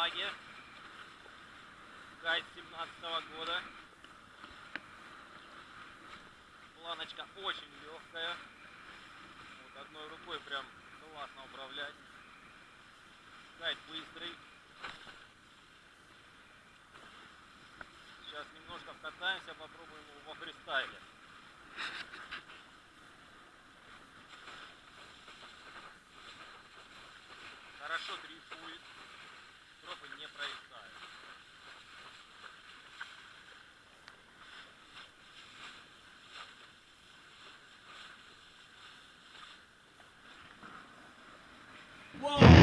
флаге. Гайд 17 -го года. Планочка очень легкая. Вот одной рукой прям классно управлять. Гайд быстрый. Сейчас немножко вкатаемся, попробуем его во фристайле. Хорошо дрейфует катастрофы не происходит. Whoa!